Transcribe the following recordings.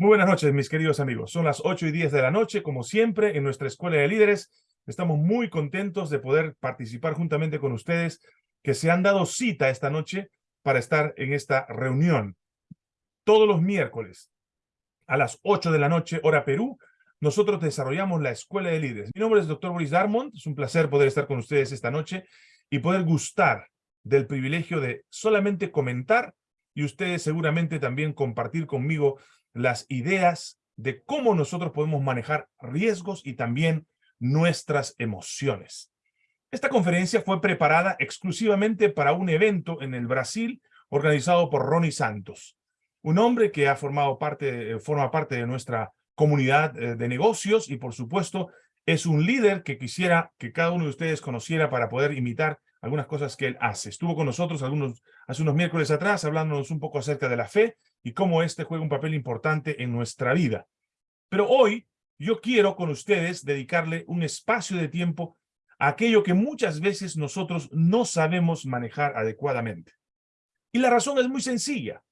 Muy buenas noches, mis queridos amigos. Son las 8 y 10 de la noche, como siempre, en nuestra Escuela de Líderes. Estamos muy contentos de poder participar juntamente con ustedes que se han dado cita esta noche para estar en esta reunión. Todos los miércoles a las 8 de la noche, hora Perú, nosotros desarrollamos la Escuela de Líderes. Mi nombre es Dr. Boris Darmond. Es un placer poder estar con ustedes esta noche y poder gustar del privilegio de solamente comentar y ustedes seguramente también compartir conmigo las ideas de cómo nosotros podemos manejar riesgos y también nuestras emociones. Esta conferencia fue preparada exclusivamente para un evento en el Brasil organizado por Ronnie Santos, un hombre que ha formado parte, eh, forma parte de nuestra comunidad eh, de negocios y por supuesto es un líder que quisiera que cada uno de ustedes conociera para poder imitar algunas cosas que él hace. Estuvo con nosotros algunos, hace unos miércoles atrás hablándonos un poco acerca de la fe y cómo este juega un papel importante en nuestra vida. Pero hoy yo quiero con ustedes dedicarle un espacio de tiempo a aquello que muchas veces nosotros no sabemos manejar adecuadamente. Y la razón es muy sencilla,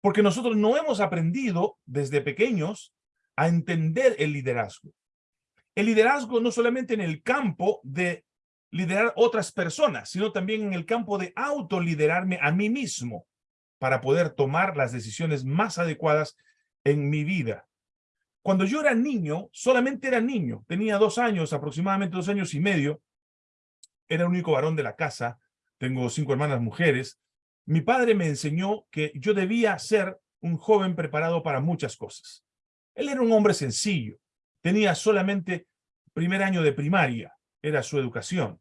porque nosotros no hemos aprendido desde pequeños a entender el liderazgo. El liderazgo no solamente en el campo de liderar otras personas, sino también en el campo de autoliderarme a mí mismo para poder tomar las decisiones más adecuadas en mi vida. Cuando yo era niño, solamente era niño, tenía dos años, aproximadamente dos años y medio, era el único varón de la casa, tengo cinco hermanas mujeres, mi padre me enseñó que yo debía ser un joven preparado para muchas cosas. Él era un hombre sencillo, tenía solamente primer año de primaria, era su educación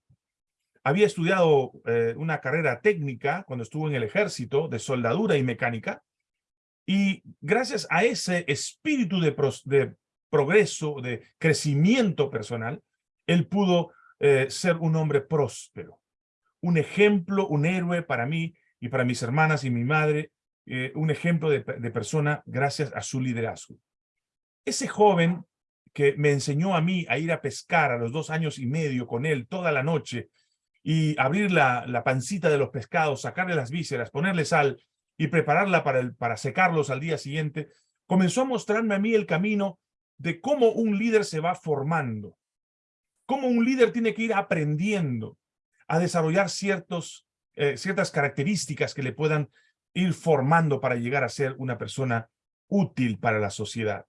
había estudiado eh, una carrera técnica cuando estuvo en el ejército de soldadura y mecánica, y gracias a ese espíritu de, progreso, de crecimiento personal, él pudo eh, ser un hombre próspero, un ejemplo, un héroe para mí y para mis hermanas y mi madre, eh, un ejemplo de persona gracias a su liderazgo. Ese joven que me enseñó a mí a ir a pescar a los dos años y medio con él toda la noche y abrir la, la, pancita de los pescados, sacarle las vísceras, ponerle sal y prepararla para, el, para secarlos al día siguiente, comenzó a mostrarme a mí el camino de cómo un líder se va formando, cómo un líder tiene que ir aprendiendo a desarrollar ciertos, eh, ciertas características que le puedan ir formando para llegar a ser una persona útil para la sociedad.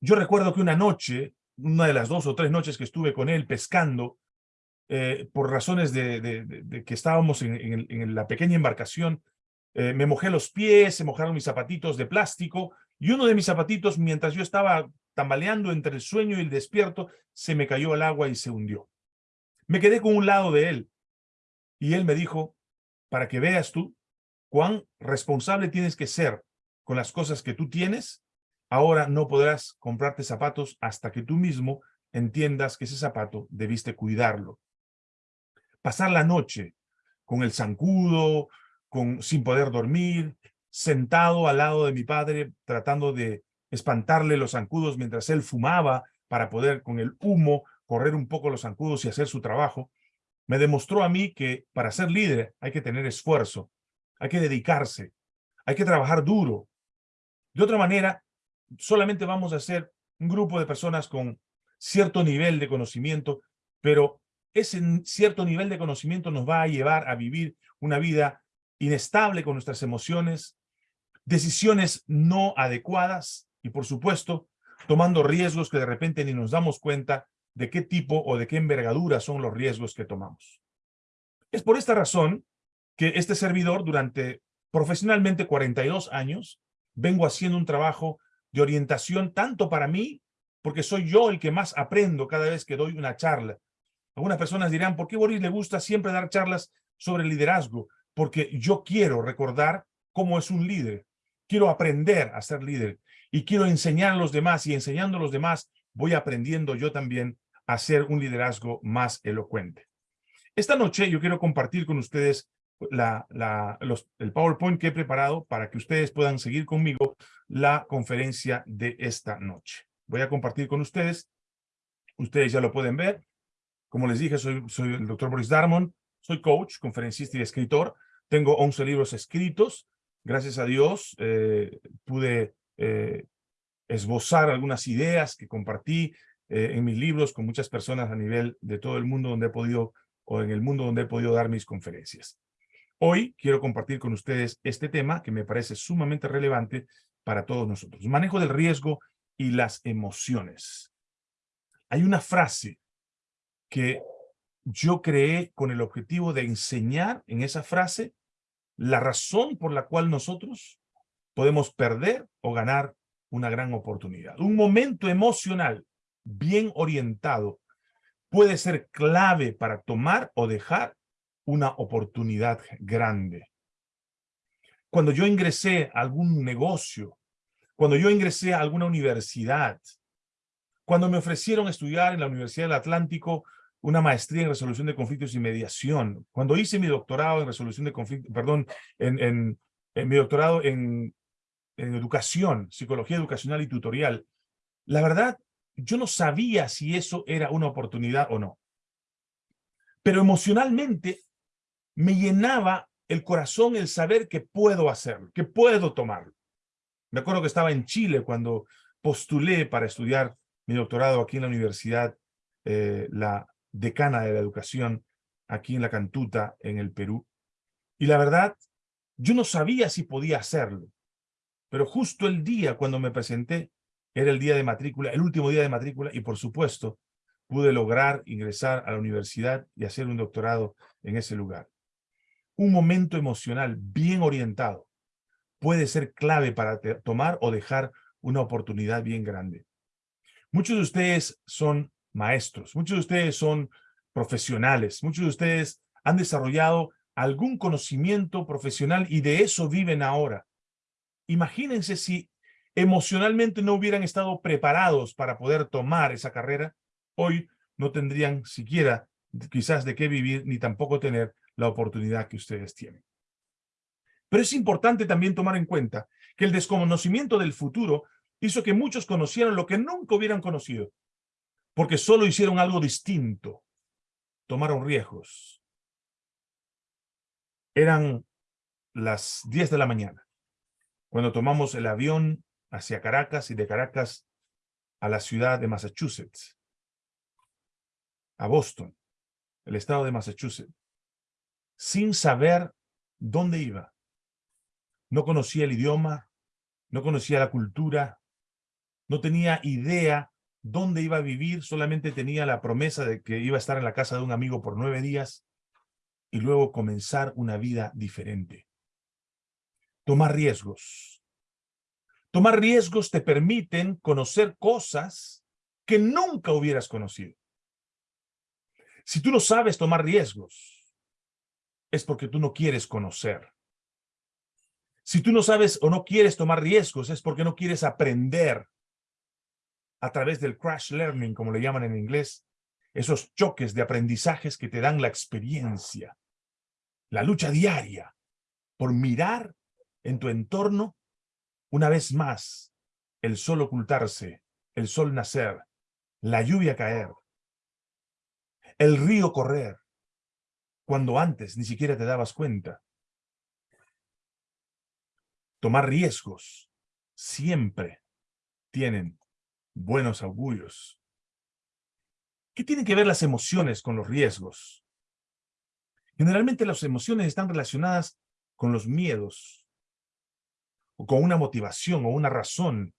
Yo recuerdo que una noche, una de las dos o tres noches que estuve con él pescando, eh, por razones de, que estábamos en, la pequeña embarcación, eh, me mojé los pies, se mojaron mis zapatitos de plástico, y uno de mis zapatitos, mientras yo estaba tambaleando entre el sueño y el despierto, se me cayó al agua y se hundió. Me quedé con un lado de él, y él me dijo, para que veas tú cuán responsable tienes que ser con las cosas que tú tienes, ahora no podrás comprarte zapatos hasta que tú mismo entiendas que ese zapato debiste cuidarlo pasar la noche con el zancudo, con, sin poder dormir, sentado al lado de mi padre, tratando de espantarle los zancudos mientras él fumaba para poder con el humo correr un poco los zancudos y hacer su trabajo, me demostró a mí que para ser líder hay que tener esfuerzo, hay que dedicarse, hay que trabajar duro. De otra manera, solamente vamos a ser un grupo de personas con cierto nivel de conocimiento, pero ese cierto nivel de conocimiento nos va a llevar a vivir una vida inestable con nuestras emociones, decisiones no adecuadas y, por supuesto, tomando riesgos que de repente ni nos damos cuenta de qué tipo o de qué envergadura son los riesgos que tomamos. Es por esta razón que este servidor durante profesionalmente 42 años vengo haciendo un trabajo de orientación tanto para mí, porque soy yo el que más aprendo cada vez que doy una charla, algunas personas dirán, ¿por qué Boris le gusta siempre dar charlas sobre liderazgo? Porque yo quiero recordar cómo es un líder. Quiero aprender a ser líder y quiero enseñar a los demás y enseñando a los demás voy aprendiendo yo también a ser un liderazgo más elocuente. Esta noche yo quiero compartir con ustedes el PowerPoint que he preparado para que ustedes puedan seguir conmigo la conferencia de esta noche. Voy a compartir con ustedes. Ustedes ya lo pueden ver. Como les dije, soy, el doctor Boris Darmon, soy coach, conferencista y escritor. Tengo 11 libros escritos. Gracias a Dios eh, pude eh, esbozar algunas ideas que compartí eh, en mis libros con muchas personas a nivel de todo el mundo donde he podido, o en el mundo donde he podido dar mis conferencias. Hoy quiero compartir con ustedes este tema que me parece sumamente relevante para todos nosotros. Manejo del riesgo y las emociones. Hay una frase que yo creé con el objetivo de enseñar en esa frase la razón por la cual nosotros podemos perder o ganar una gran oportunidad. Un momento emocional bien orientado puede ser clave para tomar o dejar una oportunidad grande. Cuando yo ingresé a algún negocio, cuando yo ingresé a alguna universidad, cuando me ofrecieron estudiar en la Universidad del Atlántico una maestría en resolución de conflictos y mediación, cuando hice mi doctorado en resolución de conflictos, perdón, en, mi doctorado en en educación, psicología educacional y tutorial, la verdad, yo no sabía si eso era una oportunidad o no. Pero emocionalmente me llenaba el corazón el saber que puedo hacerlo, que puedo tomarlo. Me acuerdo que estaba en Chile cuando postulé para estudiar mi doctorado aquí en la universidad, eh, la decana de la educación, aquí en la Cantuta, en el Perú. Y la verdad, yo no sabía si podía hacerlo. Pero justo el día cuando me presenté, era el día de matrícula, el último día de matrícula, y por supuesto, pude lograr ingresar a la universidad y hacer un doctorado en ese lugar. Un momento emocional bien orientado puede ser clave para tomar o dejar una oportunidad bien grande. Muchos de ustedes son maestros, muchos de ustedes son profesionales, muchos de ustedes han desarrollado algún conocimiento profesional y de eso viven ahora. Imagínense si emocionalmente no hubieran estado preparados para poder tomar esa carrera, hoy no tendrían siquiera quizás de qué vivir ni tampoco tener la oportunidad que ustedes tienen. Pero es importante también tomar en cuenta que el desconocimiento del futuro hizo que muchos conocieran lo que nunca hubieran conocido, porque solo hicieron algo distinto, tomaron riesgos. Eran las 10 de la mañana cuando tomamos el avión hacia Caracas y de Caracas a la ciudad de Massachusetts, a Boston, el estado de Massachusetts, sin saber dónde iba. No conocía el idioma, no conocía la cultura, no tenía idea dónde iba a vivir, solamente tenía la promesa de que iba a estar en la casa de un amigo por nueve días y luego comenzar una vida diferente. Tomar riesgos. Tomar riesgos te permiten conocer cosas que nunca hubieras conocido. Si tú no sabes tomar riesgos, es porque tú no quieres conocer. Si tú no sabes o no quieres tomar riesgos, es porque no quieres aprender a través del crash learning, como le llaman en inglés, esos choques de aprendizajes que te dan la experiencia, la lucha diaria por mirar en tu entorno, una vez más, el sol ocultarse, el sol nacer, la lluvia caer, el río correr, cuando antes ni siquiera te dabas cuenta. Tomar riesgos siempre tienen buenos augurios. ¿Qué tienen que ver las emociones con los riesgos? Generalmente las emociones están relacionadas con los miedos, o con una motivación o una razón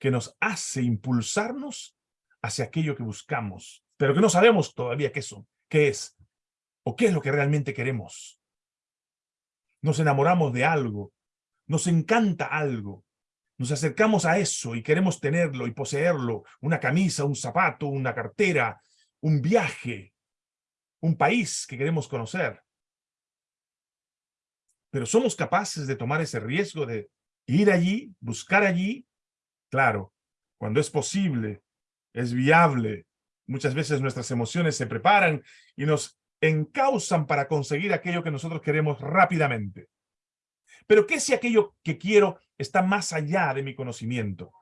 que nos hace impulsarnos hacia aquello que buscamos, pero que no sabemos todavía qué, qué es o qué es lo que realmente queremos. Nos enamoramos de algo, nos encanta algo, nos acercamos a eso y queremos tenerlo y poseerlo, una camisa, un zapato, una cartera, un viaje, un país que queremos conocer. Pero somos capaces de tomar ese riesgo de ir allí, buscar allí. Claro, cuando es posible, es viable. Muchas veces nuestras emociones se preparan y nos encausan para conseguir aquello que nosotros queremos rápidamente. Pero ¿qué si aquello que quiero está más allá de mi conocimiento?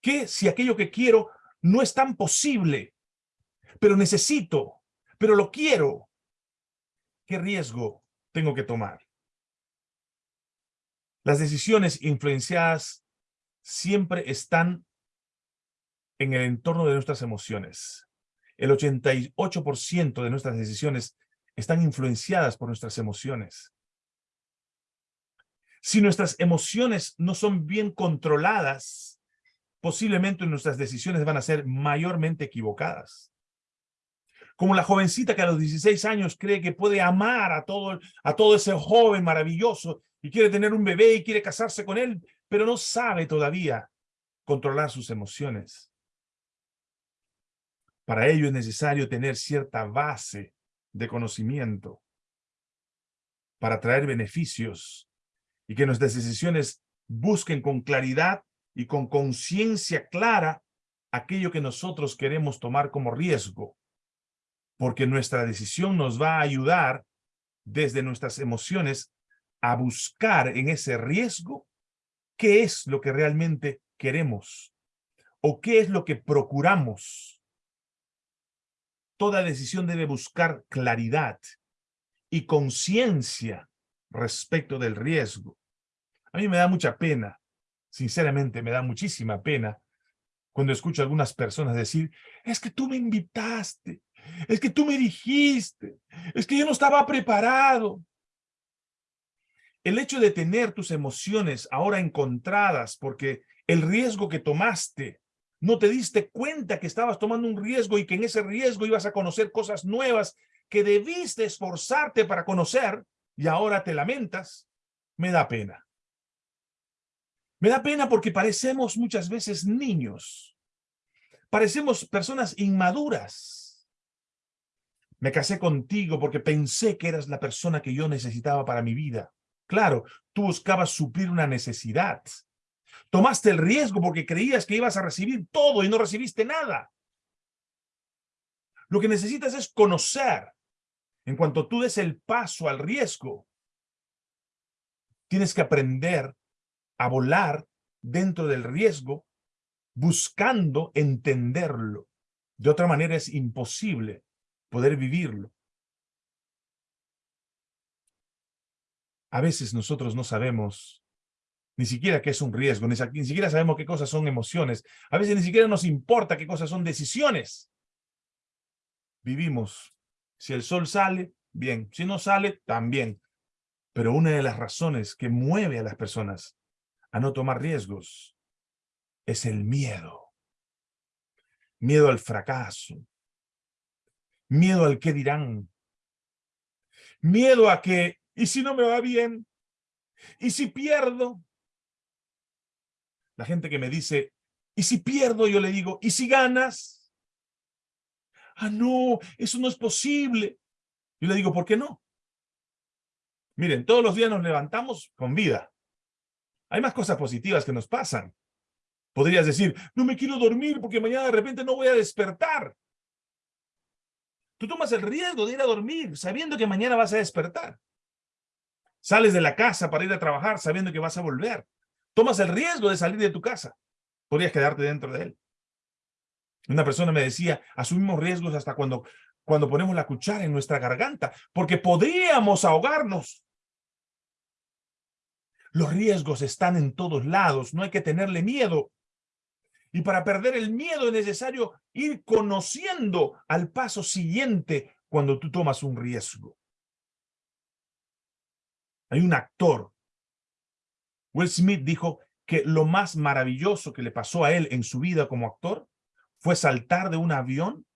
¿Qué si aquello que quiero no es tan posible, pero necesito, pero lo quiero? ¿Qué riesgo tengo que tomar? Las decisiones influenciadas siempre están en el entorno de nuestras emociones. El 88% de nuestras decisiones están influenciadas por nuestras emociones. Si nuestras emociones no son bien controladas, posiblemente nuestras decisiones van a ser mayormente equivocadas. Como la jovencita que a los 16 años cree que puede amar a todo, a todo ese joven maravilloso y quiere tener un bebé y quiere casarse con él, pero no sabe todavía controlar sus emociones. Para ello es necesario tener cierta base de conocimiento para traer beneficios y que nuestras decisiones busquen con claridad y con conciencia clara aquello que nosotros queremos tomar como riesgo, porque nuestra decisión nos va a ayudar desde nuestras emociones a buscar en ese riesgo qué es lo que realmente queremos o qué es lo que procuramos. Toda decisión debe buscar claridad y conciencia respecto del riesgo. A mí me da mucha pena, sinceramente me da muchísima pena, cuando escucho a algunas personas decir, es que tú me invitaste, es que tú me dijiste, es que yo no estaba preparado. El hecho de tener tus emociones ahora encontradas porque el riesgo que tomaste, no te diste cuenta que estabas tomando un riesgo y que en ese riesgo ibas a conocer cosas nuevas que debiste esforzarte para conocer y ahora te lamentas, me da pena. Me da pena porque parecemos muchas veces niños. Parecemos personas inmaduras. Me casé contigo porque pensé que eras la persona que yo necesitaba para mi vida. Claro, tú buscabas suplir una necesidad. Tomaste el riesgo porque creías que ibas a recibir todo y no recibiste nada. Lo que necesitas es conocer. En cuanto tú des el paso al riesgo, tienes que aprender a volar dentro del riesgo buscando entenderlo. De otra manera es imposible poder vivirlo. A veces nosotros no sabemos ni siquiera qué es un riesgo, ni, ni, siquiera sabemos qué cosas son emociones. A veces ni siquiera nos importa qué cosas son decisiones. Vivimos. Si el sol sale, bien. Si no sale, también. Pero una de las razones que mueve a las personas a no tomar riesgos es el miedo. Miedo al fracaso. Miedo al qué dirán. Miedo a que, ¿y si no me va bien? ¿Y si pierdo? La gente que me dice, ¿y si pierdo? Yo le digo, ¿y si ganas? Ah, no, eso no es posible. Yo le digo, ¿por qué no? Miren, todos los días nos levantamos con vida. Hay más cosas positivas que nos pasan. Podrías decir, no me quiero dormir porque mañana de repente no voy a despertar. Tú tomas el riesgo de ir a dormir sabiendo que mañana vas a despertar. Sales de la casa para ir a trabajar sabiendo que vas a volver. Tomas el riesgo de salir de tu casa. Podrías quedarte dentro de él. Una persona me decía, asumimos riesgos hasta cuando, cuando ponemos la cuchara en nuestra garganta, porque podríamos ahogarnos. Los riesgos están en todos lados, no hay que tenerle miedo. Y para perder el miedo es necesario ir conociendo al paso siguiente cuando tú tomas un riesgo. Hay un actor. Will Smith dijo que lo más maravilloso que le pasó a él en su vida como actor fue saltar de un avión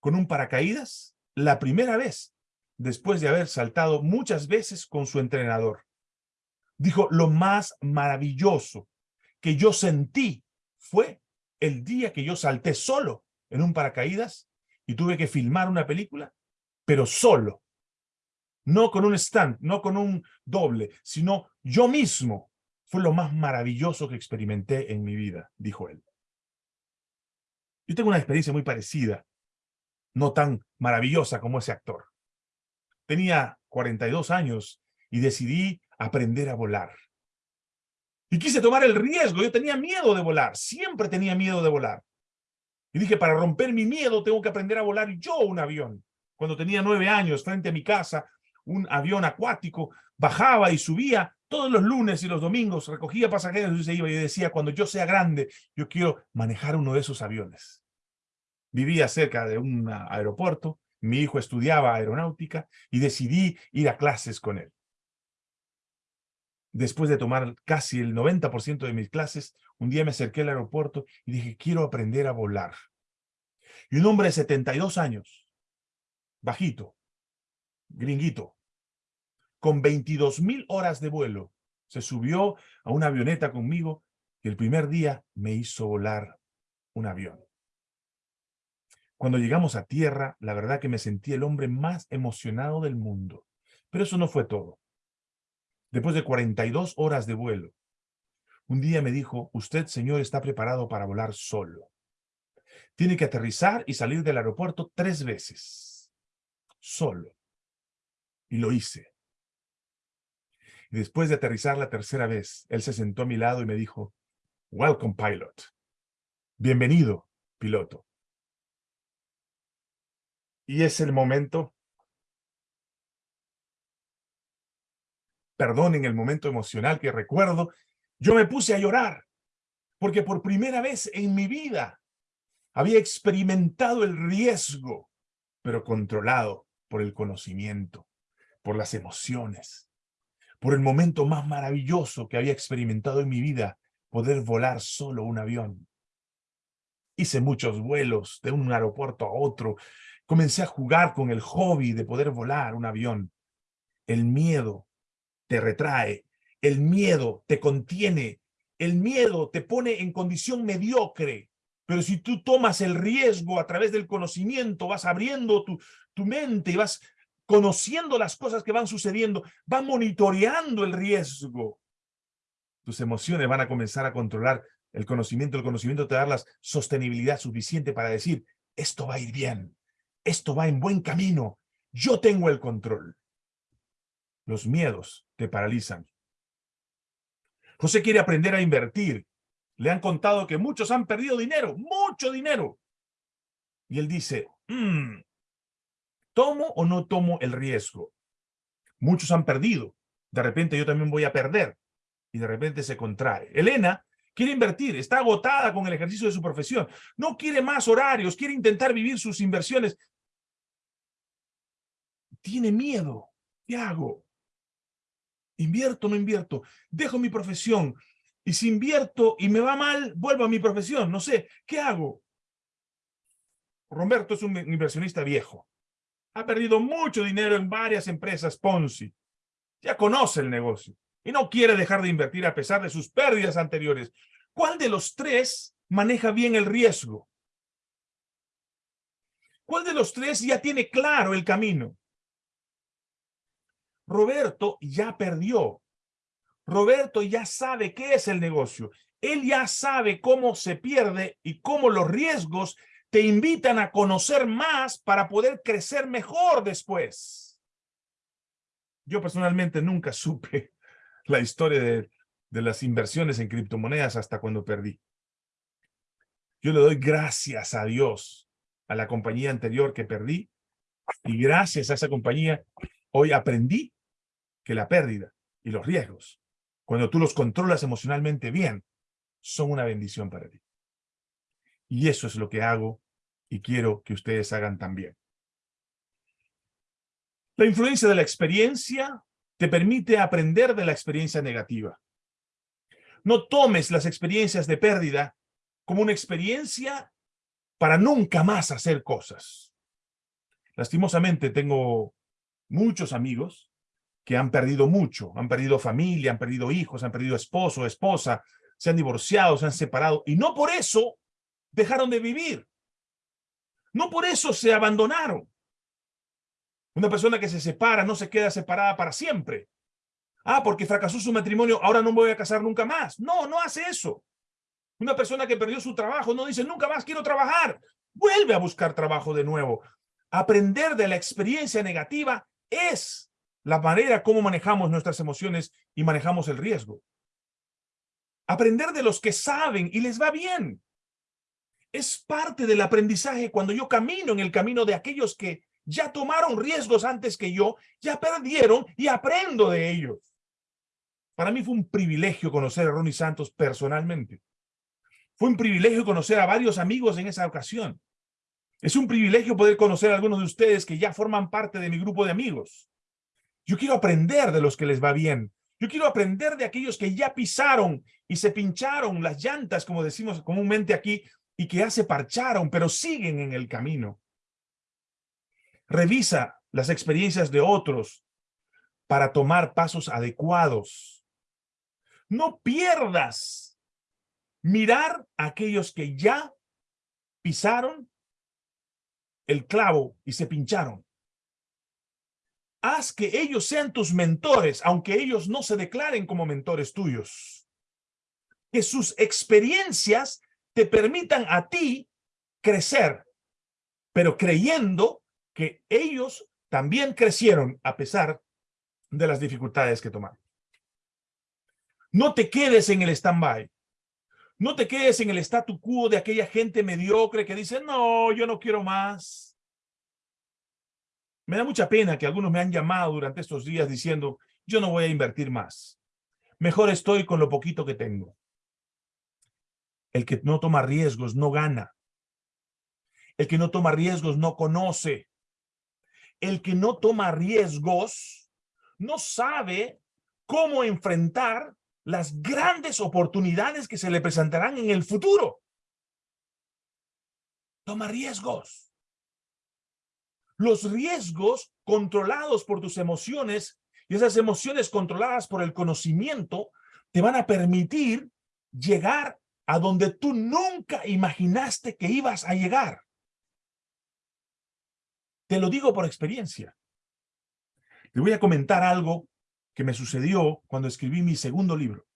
con un paracaídas la primera vez, después de haber saltado muchas veces con su entrenador. Dijo, lo más maravilloso que yo sentí fue el día que yo salté solo en un paracaídas y tuve que filmar una película, pero solo. No con un stand, no con un doble, sino yo mismo. Fue lo más maravilloso que experimenté en mi vida, dijo él. Yo tengo una experiencia muy parecida, no tan maravillosa como ese actor. Tenía 42 años y decidí aprender a volar. Y quise tomar el riesgo, yo tenía miedo de volar, siempre tenía miedo de volar. Y dije, para romper mi miedo tengo que aprender a volar yo un avión. Cuando tenía nueve años, frente a mi casa, un avión acuático, bajaba y subía todos los lunes y los domingos recogía pasajeros y se iba y decía, cuando yo sea grande, yo quiero manejar uno de esos aviones. Vivía cerca de un aeropuerto, mi hijo estudiaba aeronáutica y decidí ir a clases con él. Después de tomar casi el 90% de mis clases, un día me acerqué al aeropuerto y dije, quiero aprender a volar. Y un hombre de 72 años, bajito, gringuito, con 22 mil horas de vuelo, se subió a una avioneta conmigo y el primer día me hizo volar un avión. Cuando llegamos a tierra, la verdad que me sentí el hombre más emocionado del mundo. Pero eso no fue todo. Después de 42 horas de vuelo, un día me dijo, usted, señor, está preparado para volar solo. Tiene que aterrizar y salir del aeropuerto tres veces. Solo. Y lo hice. Después de aterrizar la tercera vez, él se sentó a mi lado y me dijo, Welcome, pilot. Bienvenido, piloto. Y es el momento, perdonen el momento emocional que recuerdo, yo me puse a llorar, porque por primera vez en mi vida había experimentado el riesgo, pero controlado por el conocimiento, por las emociones por el momento más maravilloso que había experimentado en mi vida, poder volar solo un avión. Hice muchos vuelos de un aeropuerto a otro. Comencé a jugar con el hobby de poder volar un avión. El miedo te retrae, el miedo te contiene, el miedo te pone en condición mediocre. Pero si tú tomas el riesgo a través del conocimiento, vas abriendo tu, tu mente y vas conociendo las cosas que van sucediendo, va monitoreando el riesgo. Tus emociones van a comenzar a controlar el conocimiento. El conocimiento te da la sostenibilidad suficiente para decir, esto va a ir bien, esto va en buen camino, yo tengo el control. Los miedos te paralizan. José quiere aprender a invertir. Le han contado que muchos han perdido dinero, mucho dinero. Y él dice, mmm, ¿Tomo o no tomo el riesgo? Muchos han perdido. De repente yo también voy a perder. Y de repente se contrae. Elena quiere invertir, está agotada con el ejercicio de su profesión. No quiere más horarios, quiere intentar vivir sus inversiones. Tiene miedo. ¿Qué hago? ¿Invierto o no invierto? Dejo mi profesión. Y si invierto y me va mal, vuelvo a mi profesión. No sé, ¿qué hago? Roberto es un inversionista viejo ha perdido mucho dinero en varias empresas Ponzi. Ya conoce el negocio y no quiere dejar de invertir a pesar de sus pérdidas anteriores. ¿Cuál de los tres maneja bien el riesgo? ¿Cuál de los tres ya tiene claro el camino? Roberto ya perdió. Roberto ya sabe qué es el negocio. Él ya sabe cómo se pierde y cómo los riesgos te invitan a conocer más para poder crecer mejor después. Yo personalmente nunca supe la historia de, las inversiones en criptomonedas hasta cuando perdí. Yo le doy gracias a Dios, a la compañía anterior que perdí, y gracias a esa compañía, hoy aprendí que la pérdida y los riesgos, cuando tú los controlas emocionalmente bien, son una bendición para ti. Y eso es lo que hago y quiero que ustedes hagan también. La influencia de la experiencia te permite aprender de la experiencia negativa. No tomes las experiencias de pérdida como una experiencia para nunca más hacer cosas. Lastimosamente tengo muchos amigos que han perdido mucho, han perdido familia, han perdido hijos, han perdido esposo, esposa, se han divorciado, se han separado, y no por eso dejaron de vivir. No por eso se abandonaron. Una persona que se separa no se queda separada para siempre. Ah, porque fracasó su matrimonio, ahora no me voy a casar nunca más. No, no hace eso. Una persona que perdió su trabajo no dice, nunca más quiero trabajar. Vuelve a buscar trabajo de nuevo. Aprender de la experiencia negativa es la manera como manejamos nuestras emociones y manejamos el riesgo. Aprender de los que saben y les va bien es parte del aprendizaje cuando yo camino en el camino de aquellos que ya tomaron riesgos antes que yo, ya perdieron y aprendo de ellos. para mí fue un privilegio conocer a Ronnie Santos personalmente. Fue un privilegio conocer a varios amigos en esa ocasión. Es un privilegio poder conocer a algunos de ustedes que ya forman parte de mi grupo de amigos. Yo quiero aprender de los que les va bien. Yo quiero aprender de aquellos que ya pisaron y se pincharon las llantas, como decimos comúnmente aquí, y que ya se parcharon, pero siguen en el camino. Revisa las experiencias de otros para tomar pasos adecuados. No pierdas mirar a aquellos que ya pisaron el clavo y se pincharon. Haz que ellos sean tus mentores, aunque ellos no se declaren como mentores tuyos. Que sus experiencias te permitan a ti crecer, pero creyendo que ellos también crecieron a pesar de las dificultades que tomaron. No te quedes en el stand-by. No te quedes en el statu quo de aquella gente mediocre que dice, no, yo no quiero más. Me da mucha pena que algunos me han llamado durante estos días diciendo, yo no voy a invertir más. Mejor estoy con lo poquito que tengo. El que no toma riesgos no gana. El que no toma riesgos no conoce. El que no toma riesgos no sabe cómo enfrentar las grandes oportunidades que se le presentarán en el futuro. Toma riesgos. Los riesgos controlados por tus emociones y esas emociones controladas por el conocimiento te van a permitir llegar a donde tú nunca imaginaste que ibas a llegar. Te lo digo por experiencia. Te voy a comentar algo que me sucedió cuando escribí mi segundo libro.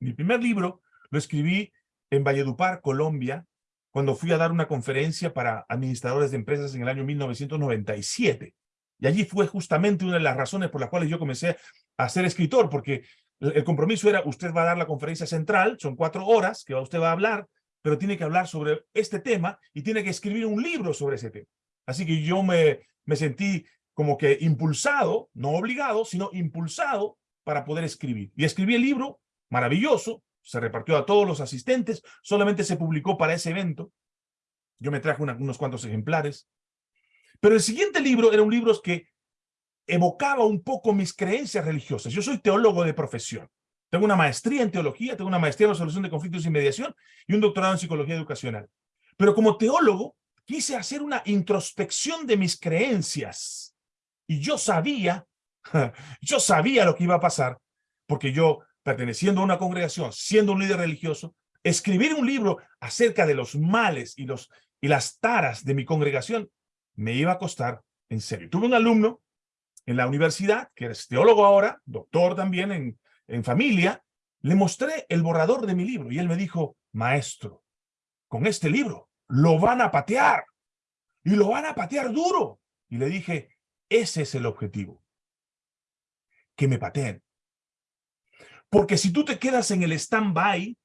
Mi primer libro lo escribí en Valledupar, Colombia, cuando fui a dar una conferencia para administradores de empresas en el año 1997. Y allí fue justamente una de las razones por las cuales yo comencé a ser escritor, porque el compromiso era, usted va a dar la conferencia central, son cuatro horas que usted va a hablar, pero tiene que hablar sobre este tema y tiene que escribir un libro sobre ese tema. Así que yo me, me sentí como que impulsado, no obligado, sino impulsado para poder escribir. Y escribí el libro, maravilloso, se repartió a todos los asistentes, solamente se publicó para ese evento. Yo me traje unos cuantos ejemplares. Pero el siguiente libro era un libro que evocaba un poco mis creencias religiosas. Yo soy teólogo de profesión. Tengo una maestría en teología, tengo una maestría en resolución de conflictos y mediación y un doctorado en psicología educacional. Pero como teólogo, quise hacer una introspección de mis creencias y yo sabía, yo sabía lo que iba a pasar, porque yo, perteneciendo a una congregación, siendo un líder religioso, escribir un libro acerca de los males y, los, y las taras de mi congregación me iba a costar en serio. Tuve un alumno en la universidad, que es teólogo ahora, doctor también en, en familia, le mostré el borrador de mi libro y él me dijo, maestro, con este libro lo van a patear y lo van a patear duro. Y le dije, ese es el objetivo. Que me pateen. Porque si tú te quedas en el stand-by,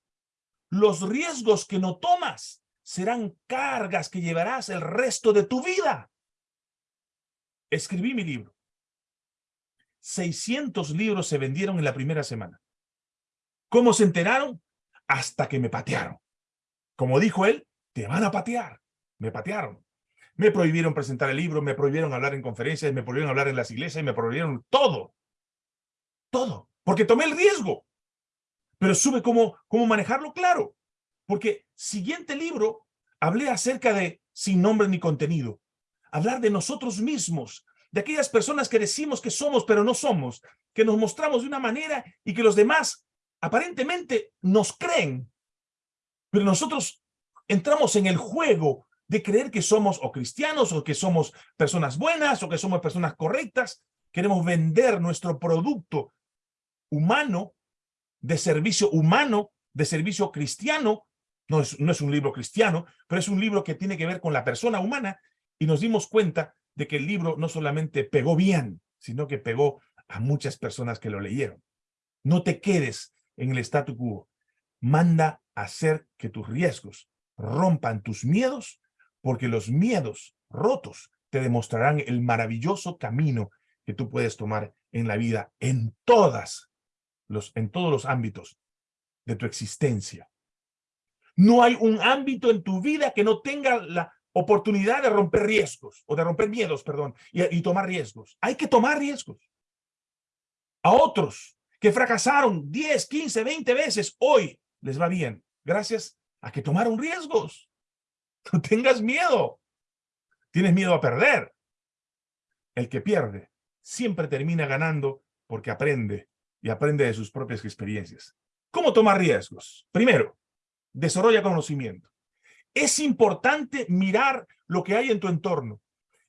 los riesgos que no tomas serán cargas que llevarás el resto de tu vida. Escribí mi libro. 600 libros se vendieron en la primera semana. ¿Cómo se enteraron? Hasta que me patearon. Como dijo él, te van a patear. Me patearon. Me prohibieron presentar el libro, me prohibieron hablar en conferencias, me prohibieron hablar en las iglesias, me prohibieron todo. Todo. Porque tomé el riesgo. Pero supe cómo, cómo manejarlo claro. Porque siguiente libro hablé acerca de sin nombre ni contenido. Hablar de nosotros mismos, de aquellas personas que decimos que somos pero no somos, que nos mostramos de una manera y que los demás aparentemente nos creen. Pero nosotros entramos en el juego de creer que somos o cristianos o que somos personas buenas o que somos personas correctas. Queremos vender nuestro producto humano, de servicio humano, de servicio cristiano. No es, no es un libro cristiano, pero es un libro que tiene que ver con la persona humana y nos dimos cuenta de que el libro no solamente pegó bien, sino que pegó a muchas personas que lo leyeron. No te quedes en el statu quo. Manda a hacer que tus riesgos rompan tus miedos porque los miedos rotos te demostrarán el maravilloso camino que tú puedes tomar en la vida en todas los, en todos los ámbitos de tu existencia. No hay un ámbito en tu vida que no tenga la oportunidad de romper riesgos, o de romper miedos, perdón, y, y tomar riesgos. Hay que tomar riesgos. A otros que fracasaron 10, 15, 20 veces, hoy les va bien, gracias a que tomaron riesgos. No tengas miedo. Tienes miedo a perder. El que pierde siempre termina ganando porque aprende y aprende de sus propias experiencias. ¿Cómo tomar riesgos? Primero, desarrolla conocimiento. Es importante mirar lo que hay en tu entorno.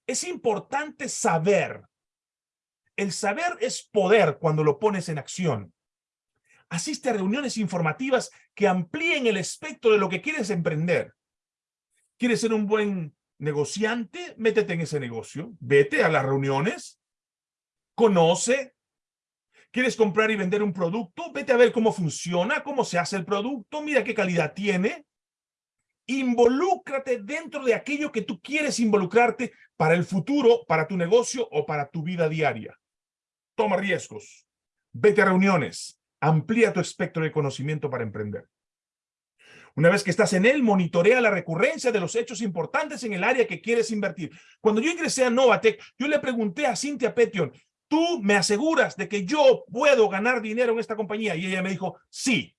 Es importante saber. El saber es poder cuando lo pones en acción. Asiste a reuniones informativas que amplíen el espectro de lo que quieres emprender. ¿Quieres ser un buen negociante? Métete en ese negocio. Vete a las reuniones. Conoce. ¿Quieres comprar y vender un producto? Vete a ver cómo funciona, cómo se hace el producto. Mira qué calidad tiene. Involúcrate dentro de aquello que tú quieres involucrarte para el futuro, para tu negocio o para tu vida diaria. Toma riesgos. Vete a reuniones. Amplía tu espectro de conocimiento para emprender. Una vez que estás en él, monitorea la recurrencia de los hechos importantes en el área que quieres invertir. Cuando yo ingresé a Novatec, yo le pregunté a Cynthia Petion, ¿tú me aseguras de que yo puedo ganar dinero en esta compañía? Y ella me dijo, sí.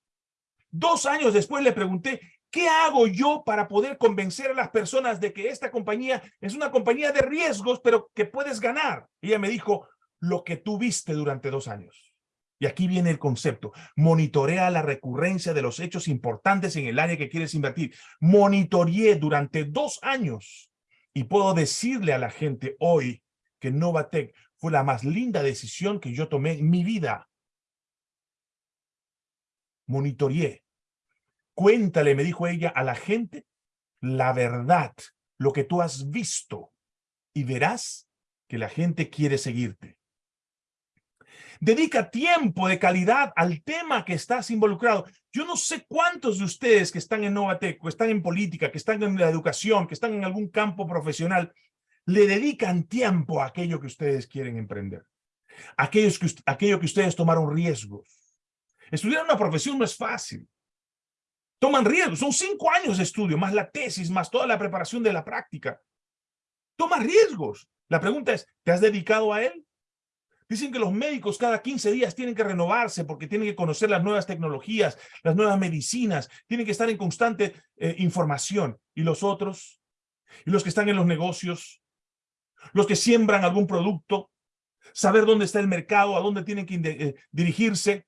Dos años después le pregunté, ¿qué hago yo para poder convencer a las personas de que esta compañía es una compañía de riesgos, pero que puedes ganar? Ella me dijo, lo que tú viste durante dos años. Y aquí viene el concepto. Monitorea la recurrencia de los hechos importantes en el área que quieres invertir. Monitoreé durante dos años y puedo decirle a la gente hoy que Novatec fue la más linda decisión que yo tomé en mi vida. Monitoreé. Cuéntale, me dijo ella, a la gente la verdad, lo que tú has visto y verás que la gente quiere seguirte. Dedica tiempo de calidad al tema que estás involucrado. Yo no sé cuántos de ustedes que están en Novatec, que están en política, que están en la educación, que están en algún campo profesional, le dedican tiempo a aquello que ustedes quieren emprender. Aquellos que, aquello que ustedes tomaron riesgos. Estudiar una profesión no es fácil. Toman riesgos. Son cinco años de estudio, más la tesis, más toda la preparación de la práctica. Toma riesgos. La pregunta es, ¿te has dedicado a él? Dicen que los médicos cada 15 días tienen que renovarse porque tienen que conocer las nuevas tecnologías, las nuevas medicinas, tienen que estar en constante eh, información. ¿Y los otros? ¿Y los que están en los negocios? ¿Los que siembran algún producto? ¿Saber dónde está el mercado? ¿A dónde tienen que eh, dirigirse?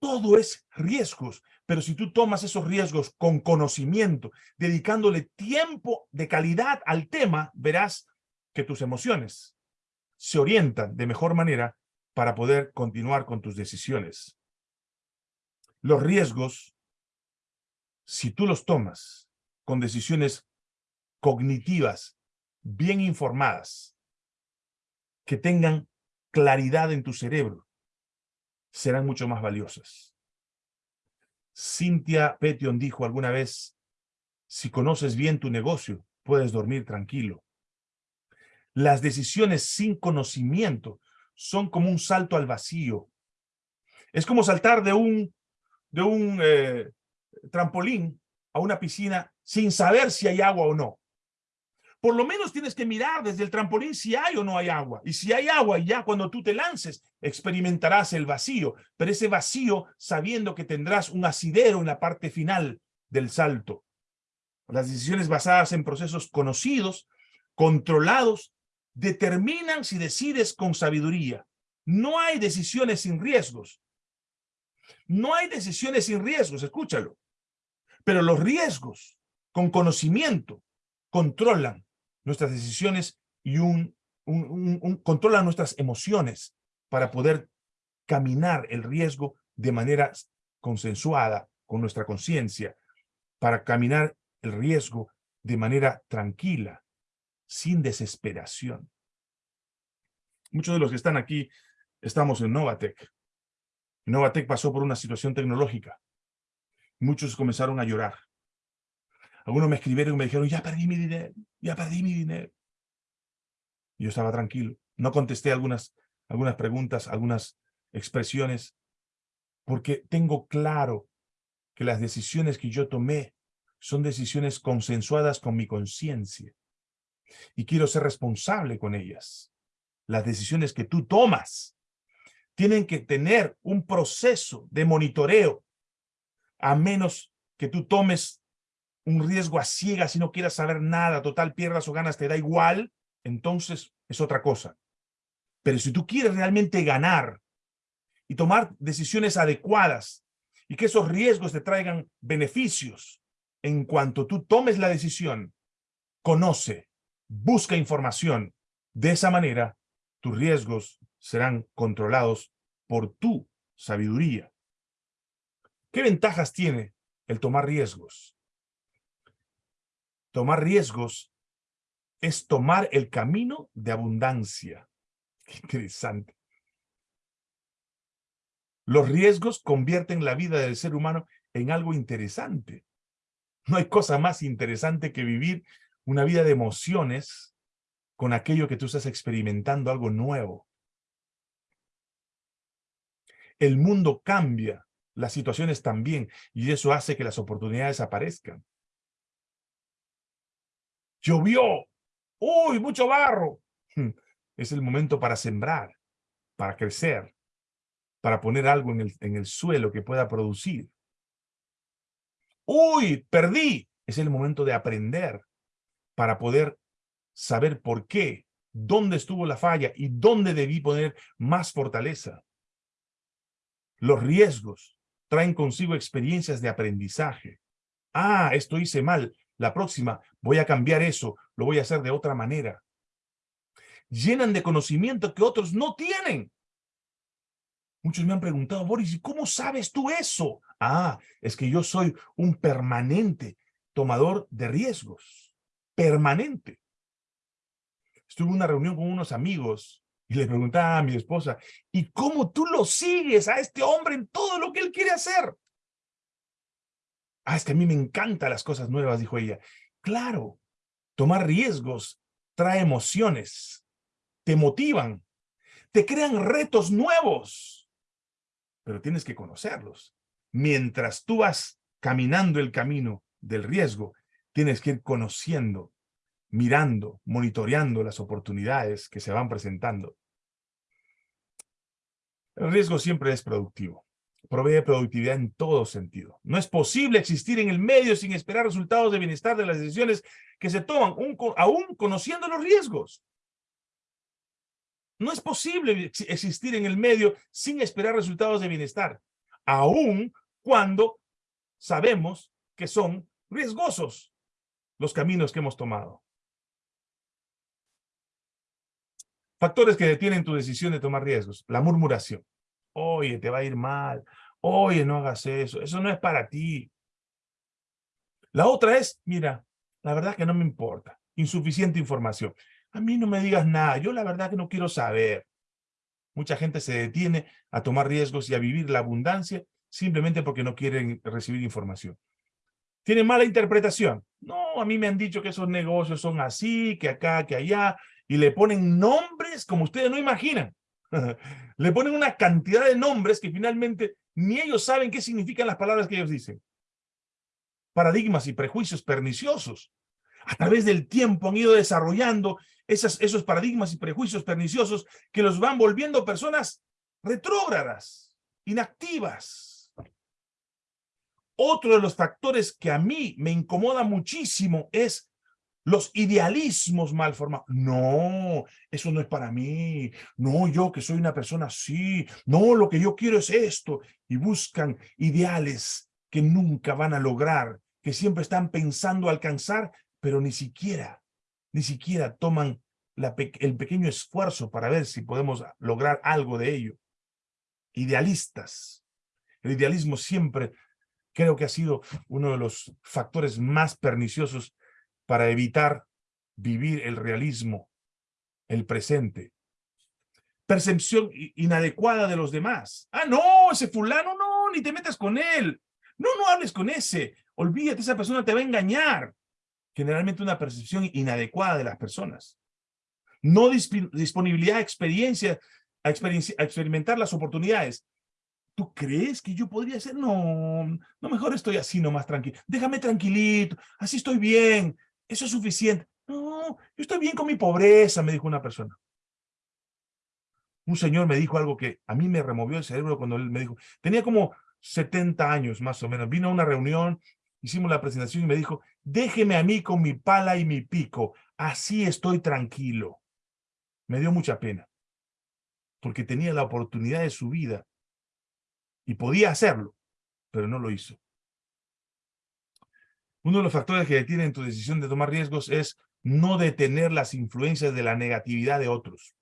Todo es riesgos, pero si tú tomas esos riesgos con conocimiento, dedicándole tiempo de calidad al tema, verás que tus emociones se orientan de mejor manera para poder continuar con tus decisiones. Los riesgos, si tú los tomas con decisiones cognitivas, bien informadas, que tengan claridad en tu cerebro, serán mucho más valiosas. Cynthia Petion dijo alguna vez, si conoces bien tu negocio, puedes dormir tranquilo. Las decisiones sin conocimiento son como un salto al vacío. Es como saltar de un, de un eh, trampolín a una piscina sin saber si hay agua o no. Por lo menos tienes que mirar desde el trampolín si hay o no hay agua. Y si hay agua, ya cuando tú te lances, experimentarás el vacío. Pero ese vacío sabiendo que tendrás un asidero en la parte final del salto. Las decisiones basadas en procesos conocidos, controlados, determinan si decides con sabiduría. No hay decisiones sin riesgos. No hay decisiones sin riesgos, escúchalo. Pero los riesgos, con conocimiento, controlan nuestras decisiones y un, controlan nuestras emociones para poder caminar el riesgo de manera consensuada con nuestra conciencia, para caminar el riesgo de manera tranquila, sin desesperación. Muchos de los que están aquí estamos en Novatec. Novatec pasó por una situación tecnológica. Muchos comenzaron a llorar. Algunos me escribieron y me dijeron, ya perdí mi dinero, ya perdí mi dinero. Y yo estaba tranquilo. No contesté algunas, algunas preguntas, algunas expresiones, porque tengo claro que las decisiones que yo tomé son decisiones consensuadas con mi conciencia. Y quiero ser responsable con ellas. Las decisiones que tú tomas tienen que tener un proceso de monitoreo, a menos que tú tomes un riesgo a ciegas y no quieras saber nada, total pierdas o ganas, te da igual, entonces es otra cosa. Pero si tú quieres realmente ganar y tomar decisiones adecuadas y que esos riesgos te traigan beneficios, en cuanto tú tomes la decisión, conoce, busca información. De esa manera, tus riesgos serán controlados por tu sabiduría. ¿Qué ventajas tiene el tomar riesgos? Tomar riesgos es tomar el camino de abundancia. Qué interesante. Los riesgos convierten la vida del ser humano en algo interesante. No hay cosa más interesante que vivir una vida de emociones con aquello que tú estás experimentando, algo nuevo. El mundo cambia, las situaciones también, y eso hace que las oportunidades aparezcan. Llovió. ¡Uy, mucho barro! Es el momento para sembrar, para crecer, para poner algo en el, en el suelo que pueda producir. ¡Uy, perdí! Es el momento de aprender para poder saber por qué, dónde estuvo la falla y dónde debí poner más fortaleza. Los riesgos traen consigo experiencias de aprendizaje. Ah, esto hice mal, la próxima voy a cambiar eso, lo voy a hacer de otra manera. Llenan de conocimiento que otros no tienen. Muchos me han preguntado, Boris, ¿y cómo sabes tú eso? Ah, es que yo soy un permanente tomador de riesgos. Permanente. Estuve en una reunión con unos amigos y le preguntaba a mi esposa, ¿y cómo tú lo sigues a este hombre en todo lo que él quiere hacer? Ah, es que a mí me encantan las cosas nuevas, dijo ella. Claro, tomar riesgos trae emociones, te motivan, te crean retos nuevos, pero tienes que conocerlos. Mientras tú vas caminando el camino del riesgo, tienes que ir conociendo, mirando, monitoreando las oportunidades que se van presentando. El riesgo siempre es productivo provee productividad en todo sentido. No es posible existir en el medio sin esperar resultados de bienestar de las decisiones que se toman, aún conociendo los riesgos. No es posible existir en el medio sin esperar resultados de bienestar, aún cuando sabemos que son riesgosos los caminos que hemos tomado. Factores que detienen tu decisión de tomar riesgos. La murmuración oye, te va a ir mal, oye, no hagas eso, eso no es para ti. La otra es, mira, la verdad que no me importa, insuficiente información. A mí no me digas nada, yo la verdad que no quiero saber. Mucha gente se detiene a tomar riesgos y a vivir la abundancia simplemente porque no quieren recibir información. ¿Tiene mala interpretación? No, a mí me han dicho que esos negocios son así, que acá, que allá, y le ponen nombres como ustedes no imaginan. Le ponen una cantidad de nombres que finalmente ni ellos saben qué significan las palabras que ellos dicen. Paradigmas y prejuicios perniciosos. A través del tiempo han ido desarrollando esos paradigmas y prejuicios perniciosos que los van volviendo personas retrógradas, inactivas. Otro de los factores que a mí me incomoda muchísimo es los idealismos mal formados. No, eso no es para mí. No, yo que soy una persona así. No, lo que yo quiero es esto. Y buscan ideales que nunca van a lograr, que siempre están pensando alcanzar, pero ni siquiera, ni siquiera toman el pequeño esfuerzo para ver si podemos lograr algo de ello. Idealistas. El idealismo siempre creo que ha sido uno de los factores más perniciosos para evitar vivir el realismo, el presente. Percepción inadecuada de los demás. Ah, no, ese fulano, no, ni te metas con él. No, no hables con ese. Olvídate, esa persona te va a engañar. Generalmente una percepción inadecuada de las personas. No disponibilidad a experiencia, a, a experimentar las oportunidades. ¿Tú crees que yo podría ser? No, no, mejor estoy así nomás tranquilo. Déjame tranquilito, así estoy bien, eso es suficiente. No, yo estoy bien con mi pobreza, me dijo una persona. Un señor me dijo algo que a mí me removió el cerebro cuando él me dijo, tenía como 70 años más o menos, vino a una reunión, hicimos la presentación y me dijo, déjeme a mí con mi pala y mi pico, así estoy tranquilo. Me dio mucha pena, porque tenía la oportunidad de su vida y podía hacerlo, pero no lo hizo. Uno de los factores que detienen tu decisión de tomar riesgos es no detener las influencias de la negatividad de otros.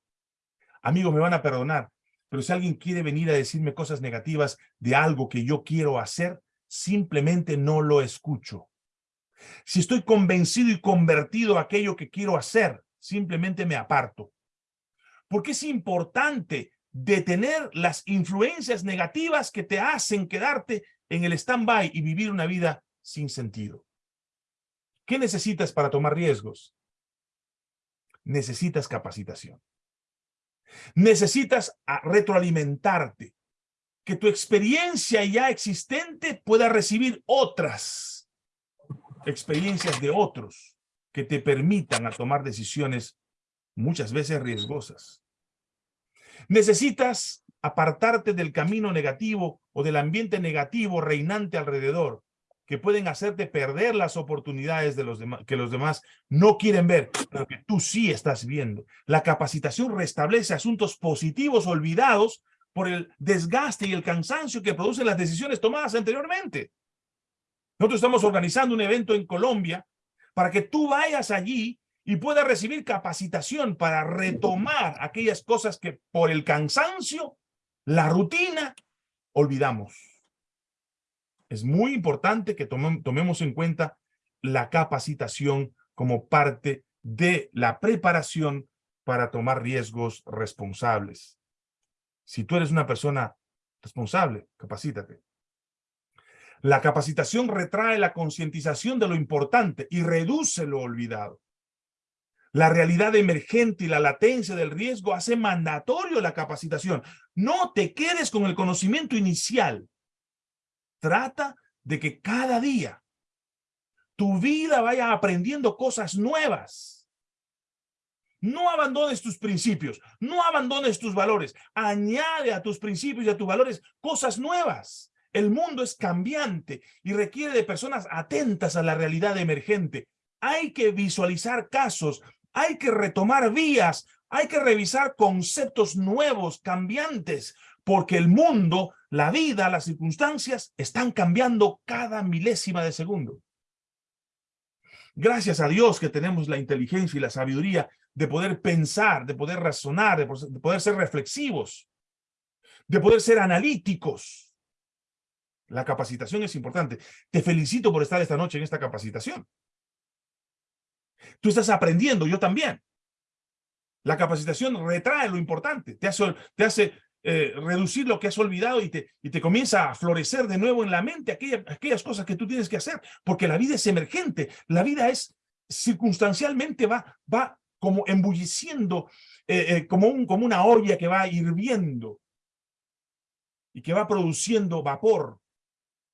Amigos, me van a perdonar, pero si alguien quiere venir a decirme cosas negativas de algo que yo quiero hacer, simplemente no lo escucho. Si estoy convencido y convertido a aquello que quiero hacer, simplemente me aparto. Porque es importante detener las influencias negativas que te hacen quedarte en el stand-by y vivir una vida sin sentido. ¿Qué necesitas para tomar riesgos? Necesitas capacitación. Necesitas retroalimentarte, que tu experiencia ya existente pueda recibir otras experiencias de otros que te permitan a tomar decisiones muchas veces riesgosas. Necesitas apartarte del camino negativo o del ambiente negativo reinante alrededor, que pueden hacerte perder las oportunidades de los que los demás no quieren ver, pero que tú sí estás viendo. La capacitación restablece asuntos positivos olvidados por el desgaste y el cansancio que producen las decisiones tomadas anteriormente. Nosotros estamos organizando un evento en Colombia para que tú vayas allí y pueda recibir capacitación para retomar aquellas cosas que por el cansancio, la rutina, olvidamos. Es muy importante que tomemos en cuenta la capacitación como parte de la preparación para tomar riesgos responsables. Si tú eres una persona responsable, capacítate. La capacitación retrae la concientización de lo importante y reduce lo olvidado. La realidad emergente y la latencia del riesgo hace mandatorio la capacitación. No te quedes con el conocimiento inicial. Trata de que cada día tu vida vaya aprendiendo cosas nuevas. No abandones tus principios, no abandones tus valores. Añade a tus principios y a tus valores cosas nuevas. El mundo es cambiante y requiere de personas atentas a la realidad emergente. Hay que visualizar casos hay que retomar vías, hay que revisar conceptos nuevos, cambiantes, porque el mundo, la vida, las circunstancias están cambiando cada milésima de segundo. Gracias a Dios que tenemos la inteligencia y la sabiduría de poder pensar, de poder razonar, de poder ser reflexivos, de poder ser analíticos. La capacitación es importante. Te felicito por estar esta noche en esta capacitación. Tú estás aprendiendo, yo también. La capacitación retrae lo importante, te hace, te hace eh, reducir lo que has olvidado y te, y te comienza a florecer de nuevo en la mente aquellas cosas que tú tienes que hacer, porque la vida es emergente, la vida es circunstancialmente va, va como embulleciendo, eh, eh, como, un, como una olla que va hirviendo y que va produciendo vapor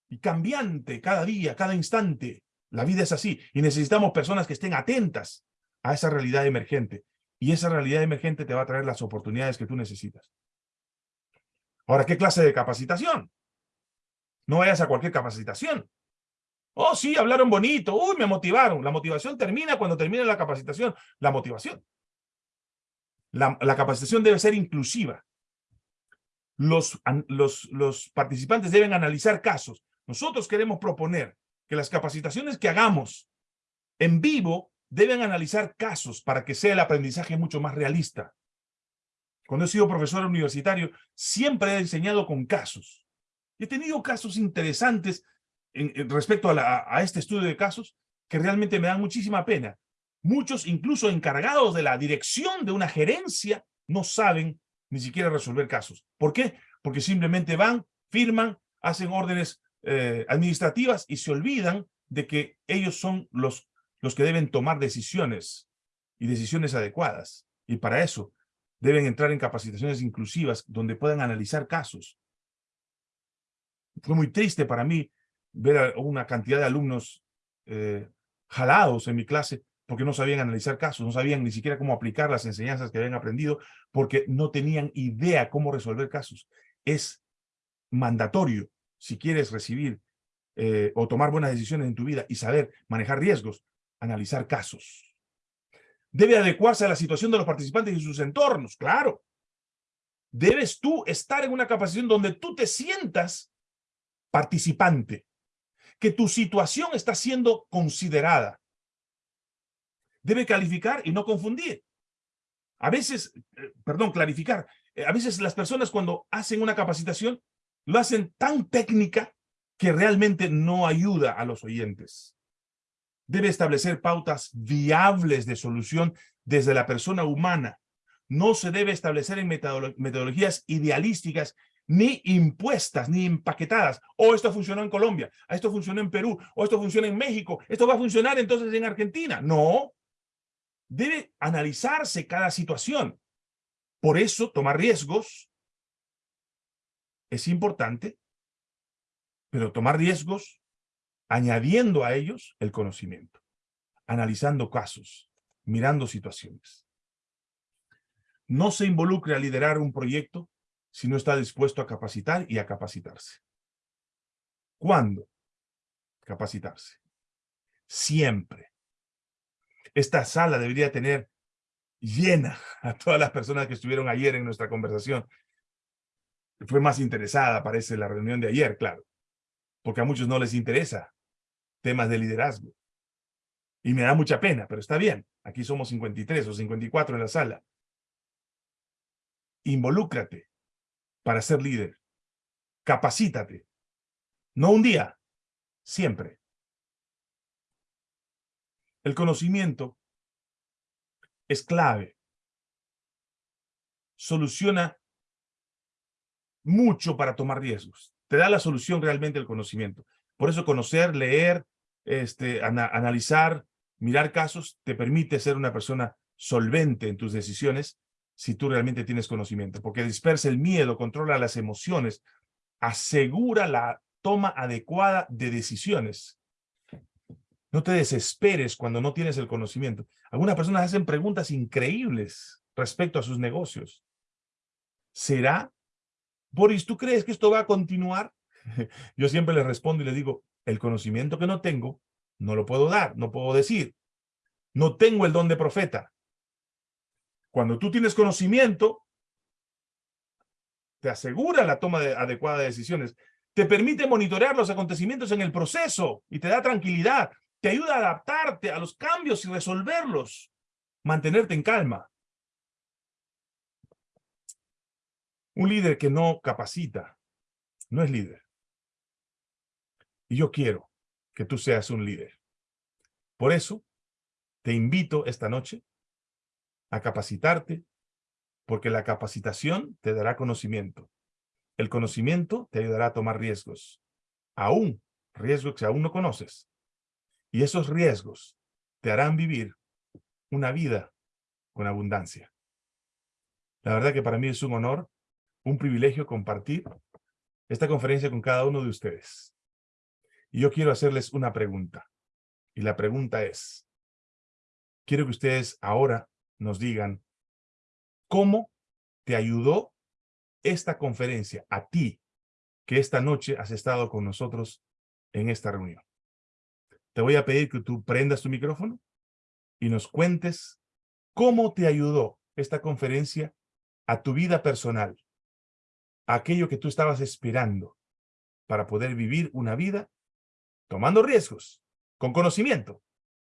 y cambiante cada día, cada instante. La vida es así y necesitamos personas que estén atentas a esa realidad emergente. Y esa realidad emergente te va a traer las oportunidades que tú necesitas. Ahora, ¿qué clase de capacitación? No vayas a cualquier capacitación. Oh, sí, hablaron bonito. Uy, me motivaron. La motivación termina cuando termina la capacitación. La motivación. La, capacitación debe ser inclusiva. Los participantes deben analizar casos. Nosotros queremos proponer que las capacitaciones que hagamos en vivo deben analizar casos para que sea el aprendizaje mucho más realista. Cuando he sido profesor universitario, siempre he enseñado con casos. He tenido casos interesantes respecto a, a este estudio de casos que realmente me dan muchísima pena. Muchos, incluso encargados de la dirección de una gerencia, no saben ni siquiera resolver casos. ¿Por qué? Porque simplemente van, firman, hacen órdenes eh, administrativas y se olvidan de que ellos son los, los que deben tomar decisiones y decisiones adecuadas. Y para eso deben entrar en capacitaciones inclusivas donde puedan analizar casos. Fue muy triste para mí ver a una cantidad de alumnos eh, jalados en mi clase porque no sabían analizar casos, no sabían ni siquiera cómo aplicar las enseñanzas que habían aprendido, porque no tenían idea cómo resolver casos. Es mandatorio, si quieres recibir eh, o tomar buenas decisiones en tu vida y saber manejar riesgos, analizar casos. Debe adecuarse a la situación de los participantes y sus entornos, claro. Debes tú estar en una capacitación donde tú te sientas participante, que tu situación está siendo considerada. Debe calificar y no confundir. A veces, eh, perdón, clarificar. Eh, a veces las personas cuando hacen una capacitación lo hacen tan técnica que realmente no ayuda a los oyentes. Debe establecer pautas viables de solución desde la persona humana. No se debe establecer en metodologías idealísticas ni impuestas, ni empaquetadas. O oh, esto funcionó en Colombia, esto funcionó en Perú, o esto funciona en México, esto va a funcionar entonces en Argentina. No. Debe analizarse cada situación. Por eso, tomar riesgos es importante, pero tomar riesgos añadiendo a ellos el conocimiento, analizando casos, mirando situaciones. No se involucre a liderar un proyecto si no está dispuesto a capacitar y a capacitarse. ¿Cuándo? Capacitarse. Siempre. Esta sala debería tener llena a todas las personas que estuvieron ayer en nuestra conversación. Fue más interesada, parece, la reunión de ayer, claro. Porque a muchos no les interesa temas de liderazgo. Y me da mucha pena, pero está bien. Aquí somos 53 o 54 en la sala. Involúcrate para ser líder. Capacítate. No un día, siempre. El conocimiento es clave. Soluciona mucho para tomar riesgos. Te da la solución realmente el conocimiento. Por eso conocer, leer, este, analizar, mirar casos, te permite ser una persona solvente en tus decisiones si tú realmente tienes conocimiento, porque dispersa el miedo, controla las emociones, asegura la toma adecuada de decisiones. No te desesperes cuando no tienes el conocimiento. Algunas personas hacen preguntas increíbles respecto a sus negocios. ¿Será? Boris, ¿tú crees que esto va a continuar? Yo siempre les respondo y les digo, el conocimiento que no tengo, no lo puedo dar, no puedo decir. No tengo el don de profeta. Cuando tú tienes conocimiento, te asegura la toma de, adecuada de decisiones, te permite monitorear los acontecimientos en el proceso y te da tranquilidad, te ayuda a adaptarte a los cambios y resolverlos, mantenerte en calma. Un líder que no capacita, no es líder. Y yo quiero que tú seas un líder. Por eso, te invito esta noche a capacitarte, porque la capacitación te dará conocimiento. El conocimiento te ayudará a tomar riesgos, aún riesgos que aún no conoces. Y esos riesgos te harán vivir una vida con abundancia. La verdad que para mí es un honor, un privilegio compartir esta conferencia con cada uno de ustedes. Y yo quiero hacerles una pregunta. Y la pregunta es, quiero que ustedes ahora nos digan cómo te ayudó esta conferencia a ti que esta noche has estado con nosotros en esta reunión. Te voy a pedir que tú prendas tu micrófono y nos cuentes cómo te ayudó esta conferencia a tu vida personal, a aquello que tú estabas esperando para poder vivir una vida tomando riesgos, con conocimiento,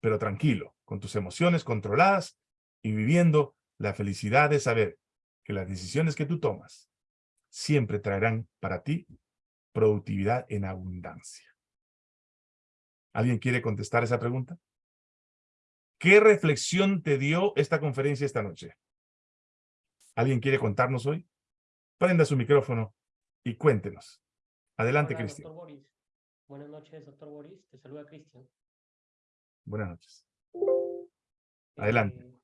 pero tranquilo, con tus emociones controladas y viviendo la felicidad de saber que las decisiones que tú tomas siempre traerán para ti productividad en abundancia. ¿Alguien quiere contestar esa pregunta? ¿Qué reflexión te dio esta conferencia esta noche? ¿Alguien quiere contarnos hoy? Prenda su micrófono y cuéntenos. Adelante, Cristian. Buenas noches, doctor Boris. Te saluda Cristian. Buenas noches. Adelante. Eh,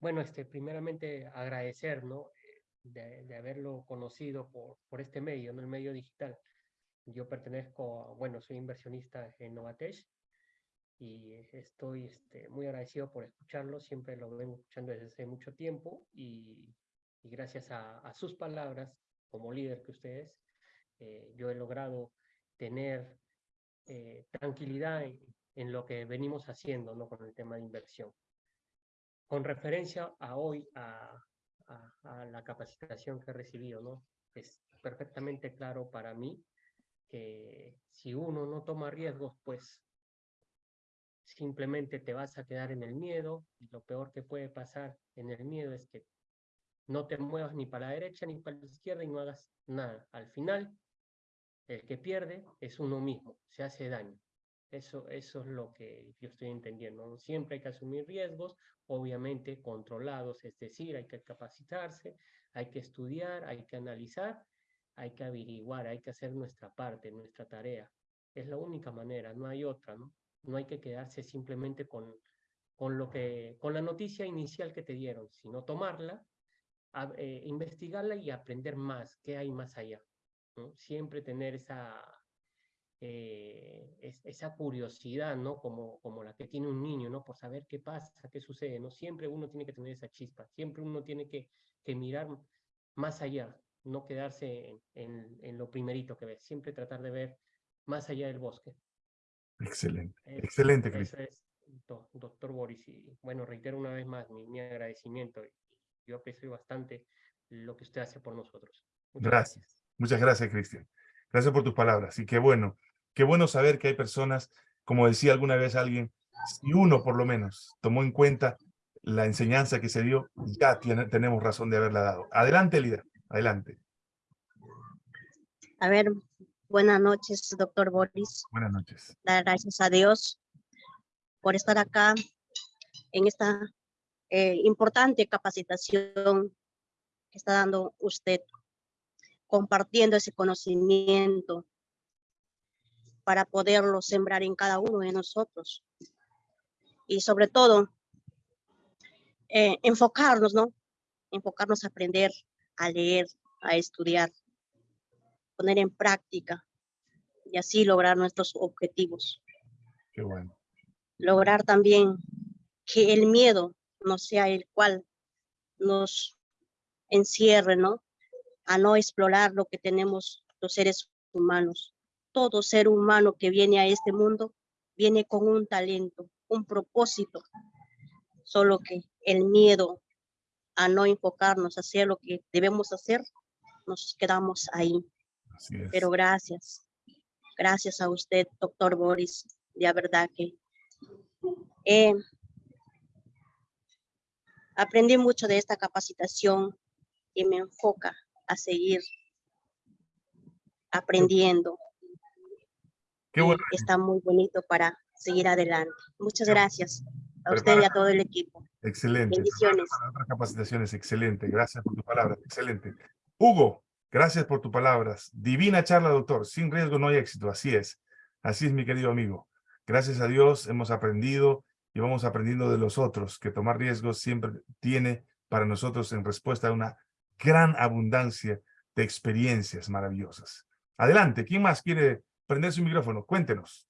bueno, este, primeramente agradecer, ¿no? de, de haberlo conocido por, por este medio, ¿no? el medio digital. Yo pertenezco, a, bueno, soy inversionista en Novatech y estoy este, muy agradecido por escucharlo, siempre lo vengo escuchando desde hace mucho tiempo y, y gracias a, a, sus palabras, como líder que ustedes, eh, yo he logrado tener eh, tranquilidad en, en, lo que venimos haciendo ¿no? con el tema de inversión. Con referencia a hoy, a, a, a la capacitación que he recibido, ¿no? es perfectamente claro para mí que si uno no toma riesgos, pues simplemente te vas a quedar en el miedo y lo peor que puede pasar en el miedo es que no te muevas ni para la derecha ni para la izquierda y no hagas nada. Al final, el que pierde es uno mismo, se hace daño. Eso, eso es lo que yo estoy entendiendo. Siempre hay que asumir riesgos, obviamente controlados, es decir, hay que capacitarse, hay que estudiar, hay que analizar, hay que averiguar, hay que hacer nuestra parte, nuestra tarea. Es la única manera, no hay otra, ¿no? Hay que quedarse simplemente con, con, lo que, con la noticia inicial que te dieron, sino tomarla, eh, investigarla y aprender más, qué hay más allá. ¿No? Siempre tener esa, eh, es, esa curiosidad, ¿no? Como, como la que tiene un niño, ¿no? Por saber qué pasa, qué sucede, ¿no? Siempre uno tiene que tener esa chispa, siempre uno tiene que, que mirar más allá, no quedarse en, en, en, lo primerito que ves, siempre tratar de ver más allá del bosque. Excelente, es, excelente, Cris. Doctor Boris, y bueno, reitero una vez más mi, mi agradecimiento, yo aprecio bastante lo que usted hace por nosotros. Muchas gracias. gracias. Muchas gracias, Cristian. Gracias por tus palabras, y qué bueno, qué bueno saber que hay personas, como decía alguna vez alguien, si uno por lo menos tomó en cuenta la enseñanza que se dio, ya tiene, tenemos razón de haberla dado. Adelante, líder. Adelante. A ver, buenas noches, doctor Boris. Buenas noches. Gracias a Dios por estar acá en esta eh, importante capacitación que está dando usted, compartiendo ese conocimiento para poderlo sembrar en cada uno de nosotros. Y sobre todo, eh, enfocarnos, ¿no? Enfocarnos a aprender a leer, a estudiar, poner en práctica y así lograr nuestros objetivos. Qué bueno. Lograr también que el miedo no sea el cual nos encierre, ¿no? A no explorar lo que tenemos los seres humanos. Todo ser humano que viene a este mundo viene con un talento, un propósito, solo que el miedo a no enfocarnos, a hacer lo que debemos hacer, nos quedamos ahí. Pero gracias, gracias a usted, doctor Boris, de verdad que eh, aprendí mucho de esta capacitación y me enfoca a seguir aprendiendo. Qué bueno. Está muy bonito para seguir adelante. Muchas gracias a usted y a todo el equipo. Excelente. Bendiciones. Para otras capacitaciones, excelente. Gracias por tus palabras, excelente. Hugo, gracias por tus palabras. Divina charla, doctor. Sin riesgo no hay éxito, así es. Así es, mi querido amigo. Gracias a Dios hemos aprendido y vamos aprendiendo de los otros, que tomar riesgos siempre tiene para nosotros en respuesta a una gran abundancia de experiencias maravillosas. Adelante, ¿quién más quiere prender su micrófono? Cuéntenos.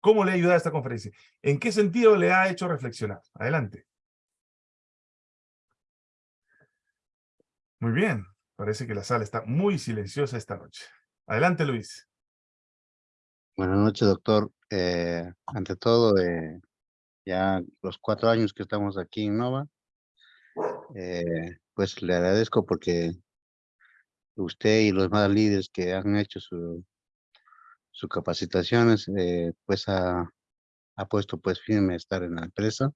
¿Cómo le ha ayudado esta conferencia? ¿En qué sentido le ha hecho reflexionar? Adelante. Muy bien. Parece que la sala está muy silenciosa esta noche. Adelante, Luis. Buenas noches, doctor. Eh, ante todo, eh, ya los cuatro años que estamos aquí en Nova, eh, pues le agradezco porque usted y los más líderes que han hecho su, sus capacitaciones, eh, pues ha, ha, puesto pues firme estar en la empresa.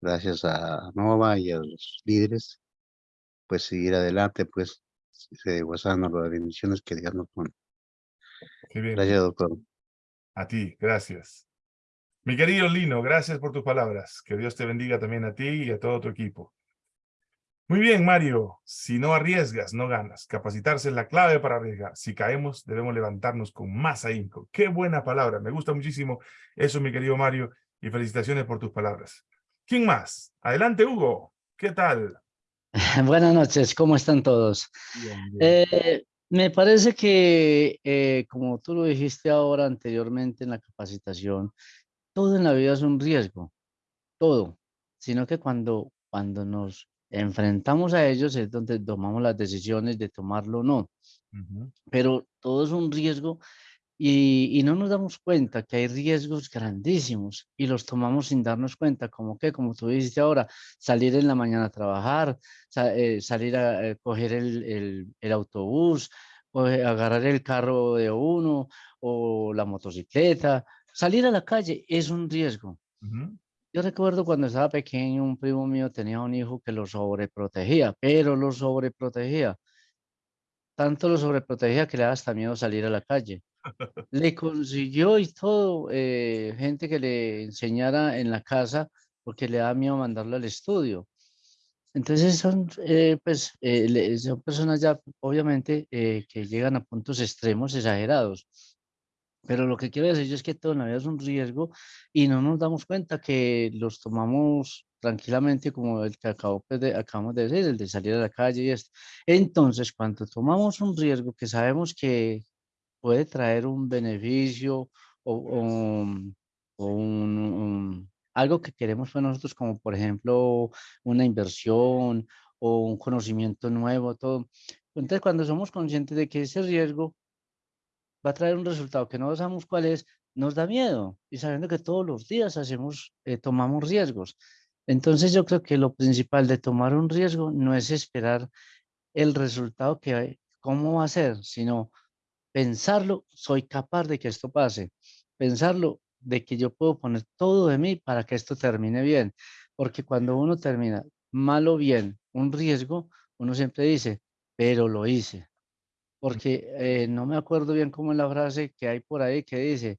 Gracias a Nova y a los líderes, pues seguir adelante, pues gozando las bendiciones que Dios nos pone. Gracias, doctor. A ti, gracias. Mi querido Lino, gracias por tus palabras. Que Dios te bendiga también a ti y a todo tu equipo. Muy bien, Mario. Si no arriesgas, no ganas. Capacitarse es la clave para arriesgar. Si caemos, debemos levantarnos con más ahínco. Qué buena palabra. Me gusta muchísimo eso, mi querido Mario. Y felicitaciones por tus palabras. ¿Quién más? Adelante, Hugo. ¿Qué tal? Buenas noches, ¿cómo están todos? Bien, bien. Eh, me parece que, eh, como tú lo dijiste ahora anteriormente en la capacitación, todo en la vida es un riesgo, todo, sino que cuando, cuando nos enfrentamos a ellos es donde tomamos las decisiones de tomarlo o no, Ujú, pero todo es un riesgo y, y no nos damos cuenta que hay riesgos grandísimos y los tomamos sin darnos cuenta, como que, como tú dijiste ahora, salir en la mañana a trabajar, eh, salir a eh, coger el, el- el autobús, eh, agarrar el carro de uno o la motocicleta, salir a la calle es un riesgo. ujú. Yo recuerdo cuando estaba pequeño, un primo mío tenía un hijo que lo sobreprotegía, pero lo sobreprotegía. Tanto lo sobreprotegía que le daba hasta miedo salir a la calle. Le consiguió y todo, eh, gente que le enseñara en la casa, porque le da miedo mandarlo al estudio. Entonces son, eh, pues, eh, son personas ya, obviamente, eh, que llegan a puntos extremos exagerados. Pero lo que quiero decir yo es que todo en la vida es un riesgo y no nos damos cuenta que los tomamos tranquilamente como el que acabo, pues, de, acabamos de decir, el de salir a la calle y esto. Entonces, cuando tomamos un riesgo que sabemos que puede traer un beneficio o, o un- o un- un- algo que queremos para nosotros, como por ejemplo una inversión o un conocimiento nuevo, todo. Entonces, cuando somos conscientes de que ese riesgo va a traer un resultado que no sabemos cuál es, nos da miedo y sabiendo que todos los días hacemos, eh, tomamos riesgos. Entonces yo creo que lo principal de tomar un riesgo no es esperar el resultado que, cómo va a ser, sino pensarlo, soy capaz de que esto pase, pensarlo de que yo puedo poner todo de mí para que esto termine bien, porque cuando uno termina mal o bien un riesgo, uno siempre dice, pero lo hice, porque eh, no me acuerdo bien cómo es la frase que hay por ahí que dice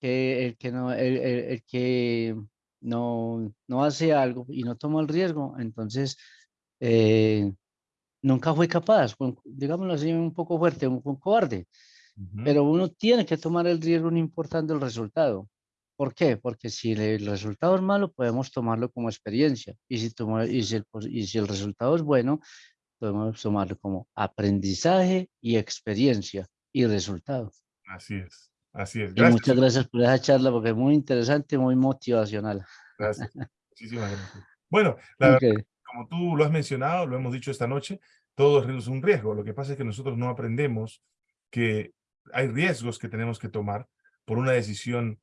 que el que no, el, el- el que no, no hace algo y no toma el riesgo, entonces eh, nunca fue capaz, digámoslo así, un poco fuerte, un, un cobarde. Ujú. Pero uno tiene que tomar el riesgo no importando el resultado. ¿Por qué? Porque si el resultado es malo, podemos tomarlo como experiencia. Y si, toma- y si, el, y si el resultado es bueno, podemos tomarlo como aprendizaje y experiencia y resultado. Así es, así es. Y muchas gracias por esa charla porque es muy interesante, muy motivacional. Gracias. Muchísimas gracias. Bueno, la verdad, como tú lo has mencionado, lo hemos dicho esta noche, todo es un riesgo. Lo que pasa es que nosotros no aprendemos que hay riesgos que tenemos que tomar por una decisión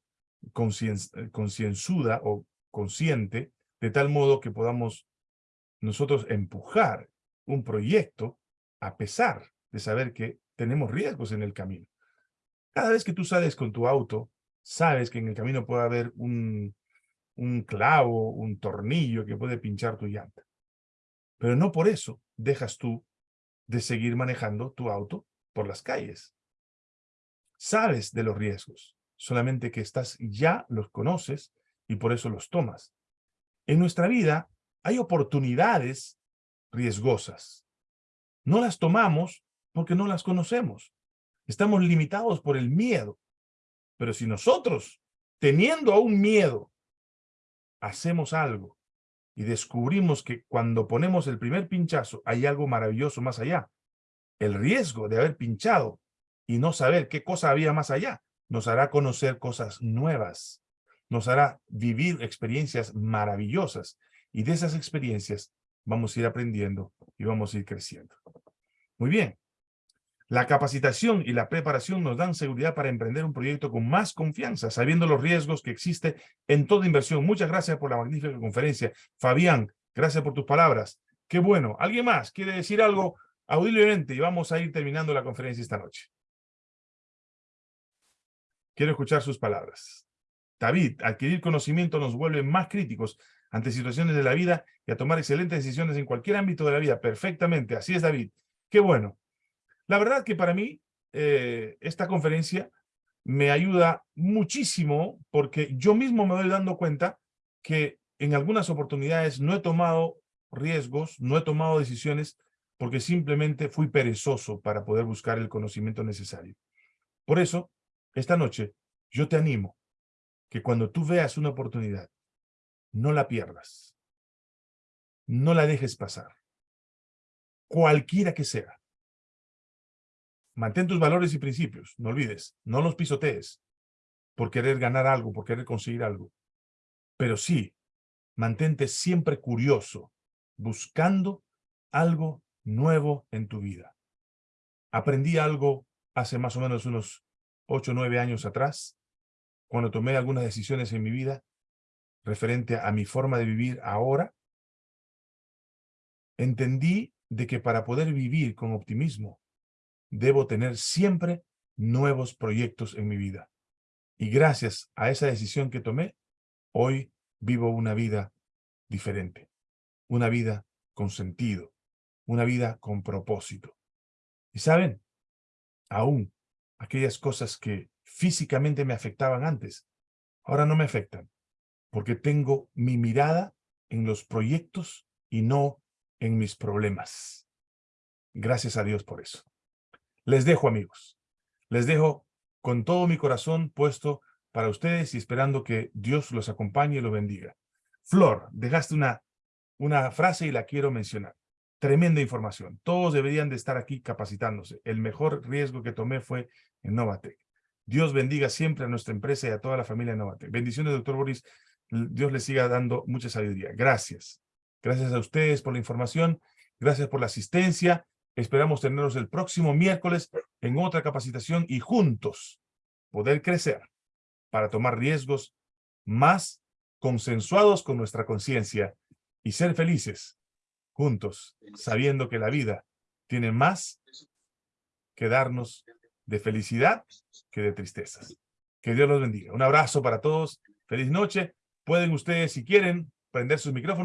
concien- eh, concienzuda o consciente, de tal modo que podamos nosotros empujar un proyecto a pesar de saber que tenemos riesgos en el camino. Cada vez que tú sales con tu auto, sabes que en el camino puede haber un, un clavo, un tornillo que puede pinchar tu llanta. Pero no por eso dejas tú de seguir manejando tu auto por las calles. Sabes de los riesgos, solamente que estás ya los conoces y por eso los tomas. En nuestra vida hay oportunidades riesgosas. No las tomamos porque no las conocemos. Estamos limitados por el miedo. Pero si nosotros, teniendo aún miedo, hacemos algo y descubrimos que cuando ponemos el primer pinchazo hay algo maravilloso más allá, el riesgo de haber pinchado y no saber qué cosa había más allá nos hará conocer cosas nuevas, nos hará vivir experiencias maravillosas y de esas experiencias vamos a ir aprendiendo y vamos a ir creciendo. Muy bien. La capacitación y la preparación nos dan seguridad para emprender un proyecto con más confianza, sabiendo los riesgos que existe en toda inversión. Muchas gracias por la magnífica conferencia. Fabián, gracias por tus palabras. Qué bueno. ¿Alguien más quiere decir algo audiblemente? Y vamos a ir terminando la conferencia esta noche. Quiero escuchar sus palabras. David, adquirir conocimiento nos vuelve más críticos ante situaciones de la vida y a tomar excelentes decisiones en cualquier ámbito de la vida. Perfectamente. Así es, David. Qué bueno. La verdad que para mí eh, esta conferencia me ayuda muchísimo porque yo mismo me doy dando cuenta que en algunas oportunidades no he tomado riesgos, no he tomado decisiones porque simplemente fui perezoso para poder buscar el conocimiento necesario. Por eso, esta noche, yo te animo que cuando tú veas una oportunidad, no la pierdas. No la dejes pasar. cualquiera que sea. Mantén tus valores y principios, no olvides, no los pisotees por querer ganar algo, por querer conseguir algo. Pero sí, mantente siempre curioso, buscando algo nuevo en tu vida. Aprendí algo hace más o menos unos ocho o nueve años atrás, cuando tomé algunas decisiones en mi vida referente a mi forma de vivir ahora, entendí de que para poder vivir con optimismo, debo tener siempre nuevos proyectos en mi vida. Y gracias a esa decisión que tomé, hoy vivo una vida diferente, una vida con sentido, una vida con propósito. Y saben, aún aquellas cosas que físicamente me afectaban antes, ahora no me afectan, porque tengo mi mirada en los proyectos y no en mis problemas. Gracias a Dios por eso. Les dejo, amigos. Les dejo con todo mi corazón puesto para ustedes y esperando que Dios los acompañe y los bendiga. Flor, dejaste una, una frase y la quiero mencionar. Tremenda información. Todos deberían de estar aquí capacitándose. El mejor riesgo que tomé fue en Novatec. Dios bendiga siempre a nuestra empresa y a toda la familia de Novatec. Bendiciones, doctor Boris. Dios les siga dando mucha sabiduría. Gracias. Gracias a ustedes por la información. Gracias por la asistencia. Esperamos tenerlos el próximo miércoles en otra capacitación y juntos poder crecer para tomar riesgos más consensuados con nuestra conciencia y ser felices juntos, sabiendo que la vida tiene más que darnos de felicidad que de tristezas. Que Dios los bendiga. Un abrazo para todos. Feliz noche. Pueden ustedes, si quieren, prender sus micrófonos.